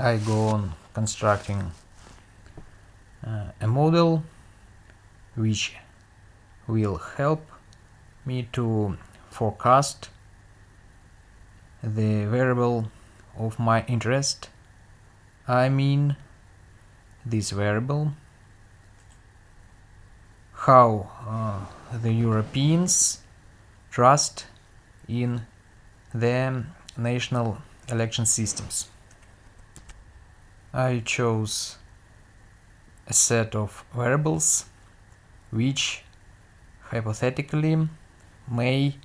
I go on constructing uh, a model which will help me to forecast the variable of my interest I mean this variable how uh, the Europeans trust in the national election systems. I chose a set of variables which hypothetically may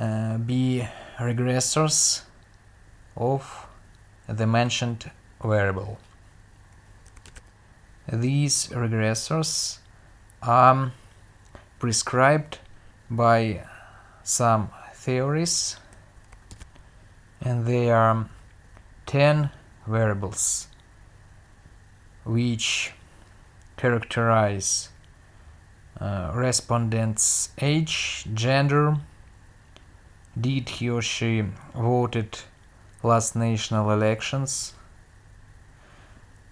uh, be regressors of the mentioned variable. These regressors are prescribed by some theories and they are 10 variables which characterize uh, respondent's age, gender, did he or she voted last national elections,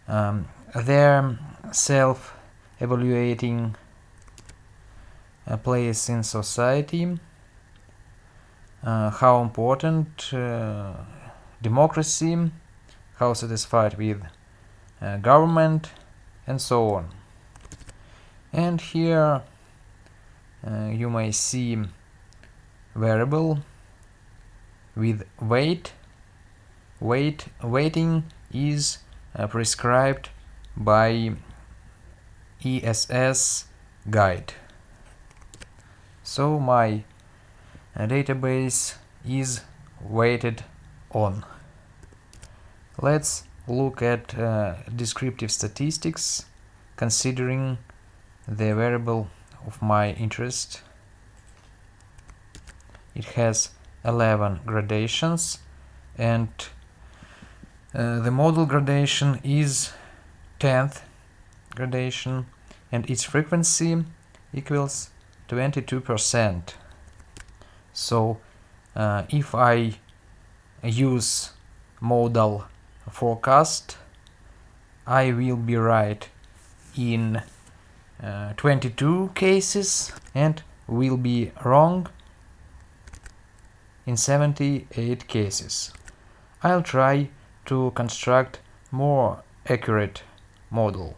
um, their self-evaluating uh, place in society, uh, how important uh, democracy, how satisfied with uh, government, and so on. And here uh, you may see variable with weight. Weight weighting is uh, prescribed by ESS guide. So my uh, database is weighted on. Let's look at uh, descriptive statistics considering the variable of my interest. It has 11 gradations and uh, the modal gradation is 10th gradation and its frequency equals 22%. So uh, if I use modal forecast, I will be right in uh, 22 cases and will be wrong in 78 cases. I'll try to construct more accurate model.